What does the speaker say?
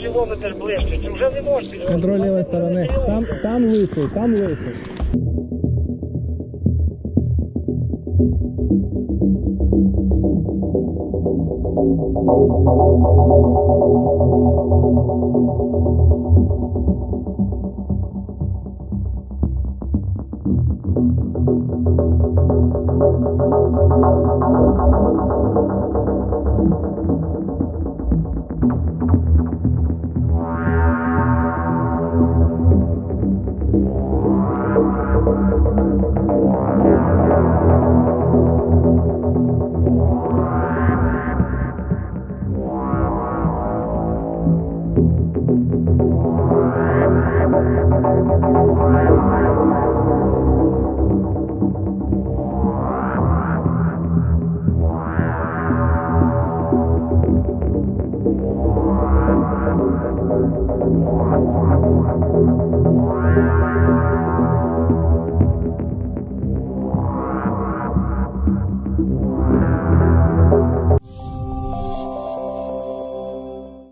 Кілометр ближче, чи вже не можеш підвозити? Контроль лівої сторони. Там, там лисий, там лисий.